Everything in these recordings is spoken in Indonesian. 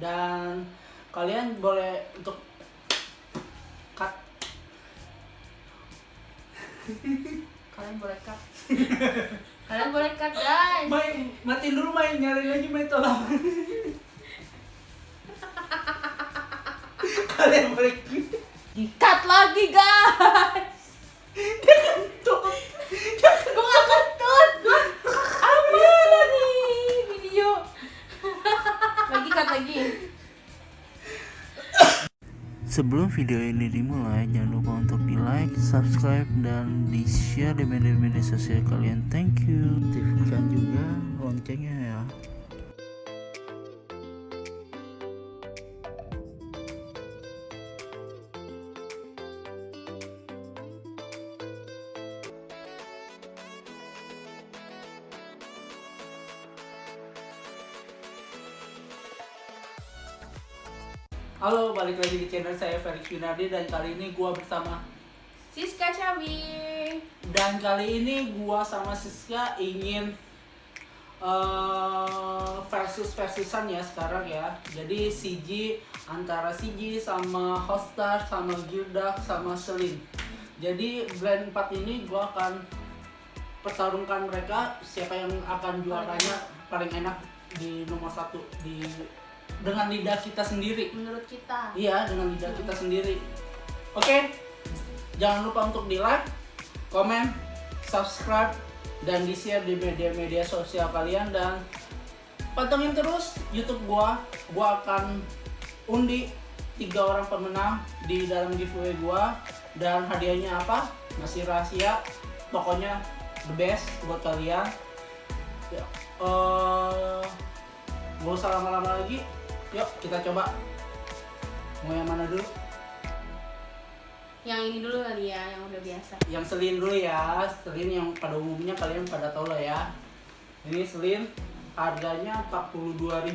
dan kalian boleh untuk cut Kalian boleh cut. Kalian boleh cut guys. main matiin dulu main nyari lagi main tolong kalian boleh Di cut lagi guys. Sebelum video ini dimulai, jangan lupa untuk di like, subscribe, dan di share di media-media sosial kalian. Thank you. Aktifkan juga loncengnya ya. Halo balik lagi di channel saya Felix Winardi dan kali ini gua bersama Siska Cawi. dan kali ini gua sama Siska ingin eh, versus versusan ya sekarang ya jadi CG antara CG sama Hostar sama Gildak sama Selin jadi blend 4 ini gua akan pertarungkan mereka siapa yang akan juaranya paling enak di nomor satu di dengan lidah kita sendiri Menurut kita. Iya, dengan lidah kita sendiri. Oke, jangan lupa untuk di like, komen, subscribe, dan di share di media-media sosial kalian dan pantengin terus YouTube gua. Gua akan undi tiga orang pemenang di dalam giveaway gua dan hadiahnya apa? Masih rahasia. Pokoknya the best buat kalian. Ya, eh, gak usah lama-lama lagi. Yuk kita coba. Mau yang mana dulu? Yang ini dulu kali ya, yang udah biasa. Yang selin dulu ya. Selin yang pada umumnya kalian pada tahu lah ya. Ini selin harganya 42.000.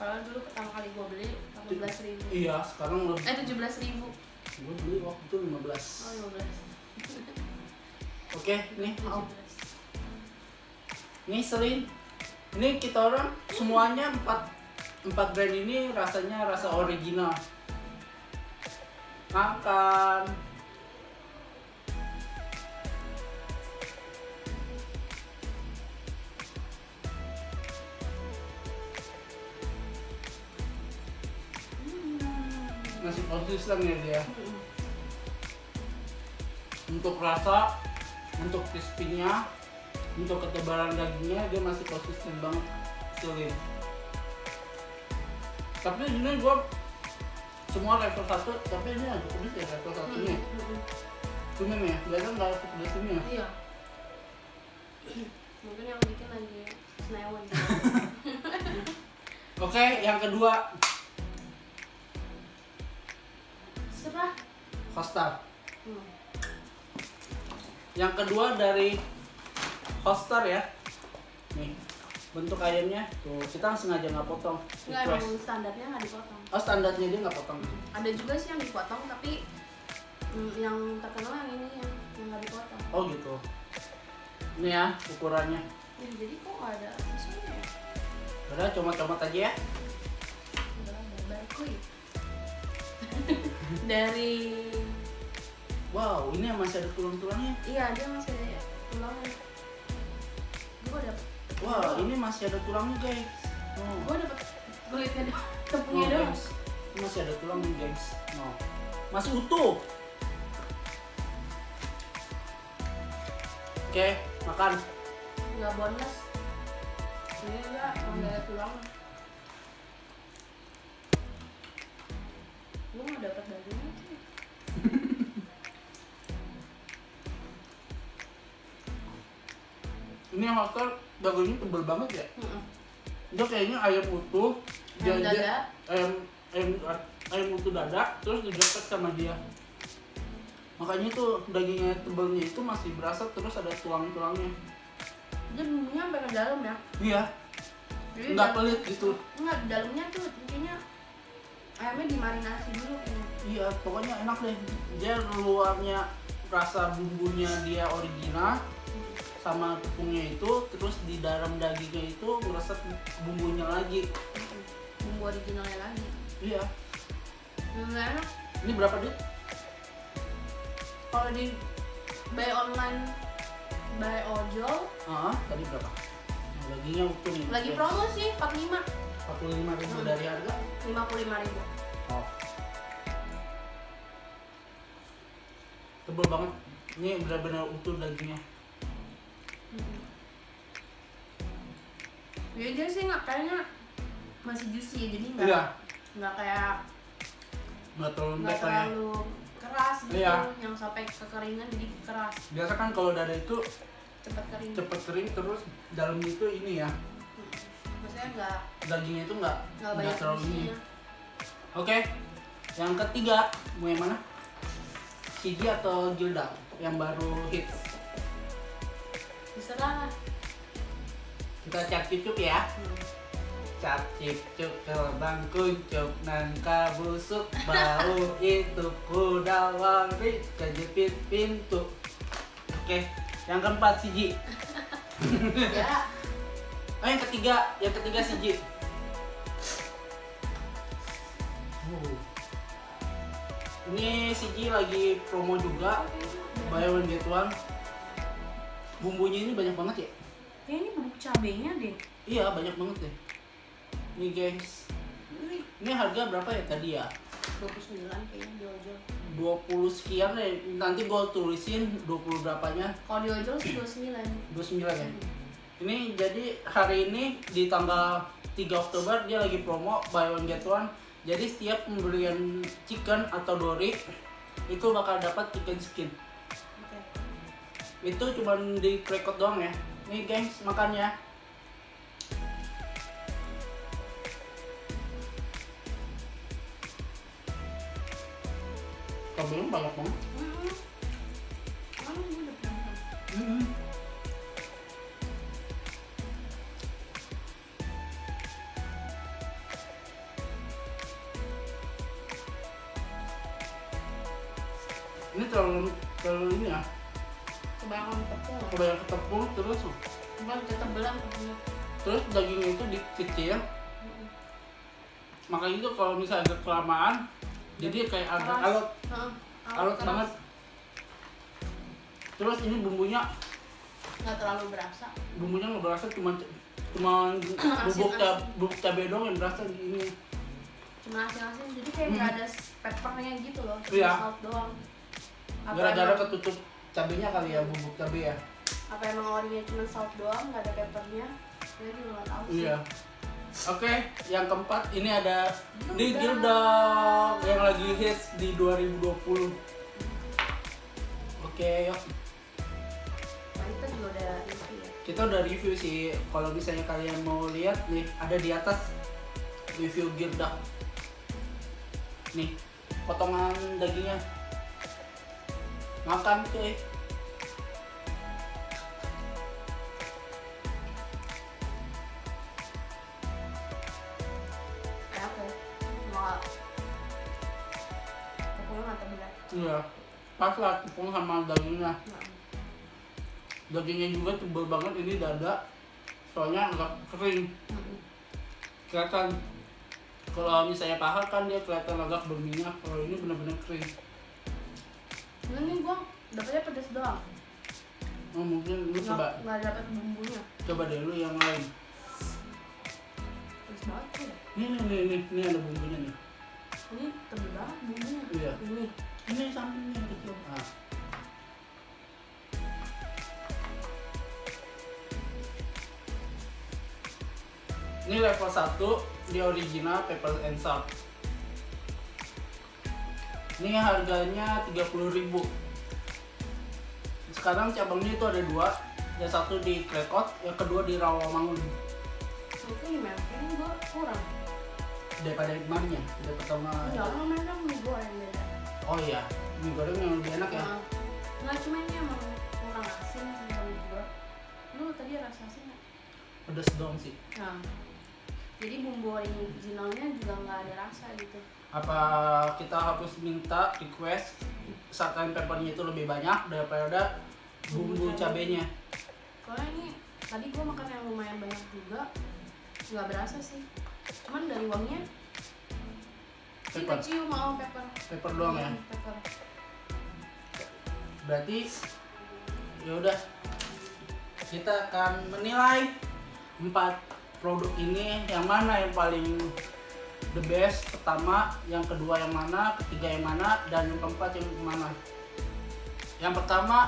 Kalau dulu pertama kali gua beli 18 ribu. Iya, sekarang lebih Eh 17 ribu. gue beli waktu itu 15. Oh 15. Oke, nih. oh. 17. Nih selin. Ini kita orang semuanya 4 4 brand ini rasanya rasa original. Makan. Masih konsisten ya dia. Untuk rasa, untuk crispy-nya, untuk ketebalan dagingnya dia masih konsisten banget selin tapi ini gua semua level 1 tapi ini agak pedes ya level satunya cuman ya kelihatan nggak pedes ini ya Iya. Mungkin yang bikin lagi senewan. oke yang kedua Serah. Hostar Hmm. yang kedua dari Hostar ya nih bentuk ayamnya tuh kita sengaja nggak potong request emang standarnya nggak dipotong. oh standarnya dia nggak potong Ada juga sih yang dipotong tapi mm, yang terkenal yang ini yang yang nggak dipotong. oh gitu ini ya ukurannya Ya, jadi kok nggak ada susunya ya? udah comot-comot aja ya barkuy. Dari wow ini masih ada tulang-tulangnya iya dia masih ada tulangnya. Wah, ini masih ada tulangnya, guys. Oh. gue dapet kulitnya doang, tepungnya No, doang. masih ada tulangnya, guys. No. Masih utuh. Oke, makan. Nggak bonus. Ini enggak, nggak ada tulangnya. Gue nggak dapet dagingnya sih. Ini yang hotel dagingnya tebel banget ya. Mm-mm. Dia kayaknya ayam utuh. Ayam dia- Ayam ayam ayam utuh dada terus digepet sama dia. Makanya tuh dagingnya tebelnya itu masih berasa terus ada tulang-tulangnya. Dia bumbunya sampai ke dalam ya. Iya, Jadi nggak pelit gitu. Enggak, di dalamnya tuh intinya ayamnya dimarinasi dulu kayaknya. Iya, pokoknya enak deh. Dia luarnya rasa bumbunya dia original sama tepungnya itu, terus di dalam dagingnya itu meresap bumbunya lagi. bumbu originalnya lagi. Iya. Enak ini berapa duit kalau di buy online buy ojol. Ah tadi berapa? Nah, dagingnya utuh nih lagi promo sih 45 45 ribu dari harga? 55 ribu. Oh. Tebel banget. Ini benar-benar utuh dagingnya ya dia sih nggak kayaknya masih juicy jadi nggak iya. nggak kayak nggak terlalu nggak lah ya. terlalu keras gitu Iya. yang sampai kekeringan jadi keras. Biasa kan kalau dada itu cepat kering. cepet kering terus dalamnya itu ini ya. Hmm. maksudnya nggak dagingnya itu nggak nggak terlalu ini. oke yang ketiga mau yang mana? Shiji atau Gilda yang baru hits? Terserah kita cek cucuk ya. Cap cip cuk terbang kuncup nangka busuk bau itu kuda wari kejepit pintu. Oke yang keempat Shiji ya. Oh yang ketiga yang ketiga Shiji Uh. ini Shiji lagi promo juga. buy one get one. Bumbunya ini banyak banget ya cabenya deh. Iya banyak banget deh. Ini guys. Ini, ini harga berapa ya tadi ya? 29 kayaknya di ojol 20 sekian deh. Nanti gue tulisin 20 berapanya. Kalau di ojol sih 29 29 ya? Ini jadi hari ini di tanggal 3 Oktober dia lagi promo buy one get one. Jadi setiap pembelian chicken atau dori itu bakal dapat chicken skin. Oke. itu cuman di krekot doang ya nih gengs makannya Kabelnya banyak banget. Ini terlalu terlalu ini ya, kebanyakan tepung. Kebanyakan tepung terus? Bukan ketebelan tepungnya terus dagingnya itu di kecil Hmm. makanya itu kalau misalnya agak kelamaan jadi kayak agak alot. Alot banget. Terus ini bumbunya? Nggak terlalu berasa. Bumbunya nggak berasa cuma cuma bubuk cab bubuk cabai doang yang berasa di ini. Cuma asin-asin jadi kayak nggak ada peppernya gitu loh. Cuma Iya. salt doang. Gara-gara ketutup cabenya kali ya bubuk cabai ya? Apa emang orinya cuma salt doang nggak ada peppernya? Saya juga nggak tahu sih. Iya oke yang keempat ini ada di. Gilda yang lagi hits di 2020 oke yuk. Nah, kita juga udah review ya? Kita udah review sih. Kalau misalnya kalian mau lihat nih ada di atas review Gilda nih potongan dagingnya makan cuy nggak terbelah iya. Pas lah tepung sama dagingnya. Nggak dagingnya juga tebal banget ini dada. Soalnya agak kering. Mm-mm. kelihatan kalau misalnya paha kan dia kelihatan agak berminyak. Kalau ini benar-benar kering Ini nih gua dapetnya pedas doang. Oh, mungkin lu nggak coba. nggak dapet bumbunya. Coba deh lu yang lain. Pedas banget ya. ini nih nih nih ini ada bumbunya nih. Ini tebel banget bumbunya. Iya. ini. Ini sampingnya kecil. Ah. ini level 1 di original pepper and salt ini harganya 30.000 sekarang cabangnya itu ada dua. Yang satu di Krekot yang kedua di Rawamangun. Itu kayaknya gua kurang. Daripada kemarin ya? Daripada tahun lalu. enggak orang mereka mie goreng beda. Oh iya mie goreng yang lebih enak ya? Nah, nggak cuma ini emang kurang asin gua lu tadi rasa asin nggak? pedas dong sih. Nah jadi bumbu originalnya juga nggak ada rasa gitu apa kita harus minta request satan peppernya itu lebih banyak daripada bumbu Bumbu cabenya? Soalnya ini tadi gua makan yang lumayan banyak juga nggak berasa sih. Cuman dari kita Pepper. cium mau pepper. Pepper doang ya. Hmm, pepper. Berarti ya udah. Kita akan menilai empat produk ini yang mana yang paling the best pertama, yang kedua yang mana, ketiga yang mana, dan yang keempat yang mana. Yang pertama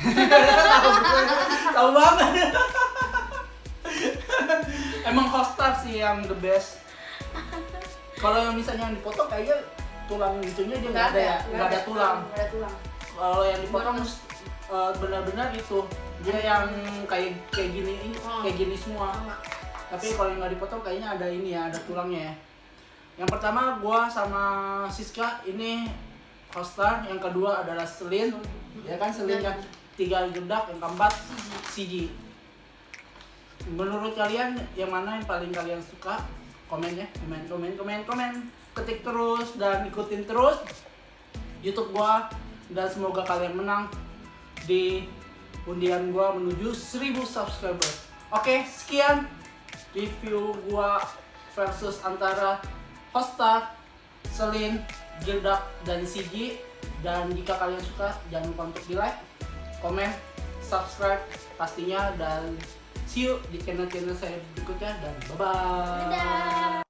tahu banget. Emang Hostar sih yang the best. Kalau yang misalnya yang dipotong kayaknya tulang gitunya dia nggak ada ya, nggak ada tulang. nggak ada tulang Kalau yang dipotong eh, benar-benar itu dia yang kayak kayak gini Oh. kayak gini semua. Tapi kalau yang nggak dipotong kayaknya ada ini ya, ada tulangnya ya. Yang pertama gua sama Siska ini Hostar, yang kedua adalah Selin, ya kan Selin yang tiga jedak, yang keempat CG. Menurut kalian yang mana yang paling kalian suka? Komen ya, komen, komen, komen, komen. Ketik terus dan ikutin terus YouTube gua dan semoga kalian menang di undian gua menuju 1000 subscriber. Oke, sekian review gua versus antara Hostar, Selin, Gildak, dan Sigi. Dan jika kalian suka, jangan lupa untuk di like, komen, subscribe pastinya dan see you di channel-channel saya berikutnya dan bye-bye.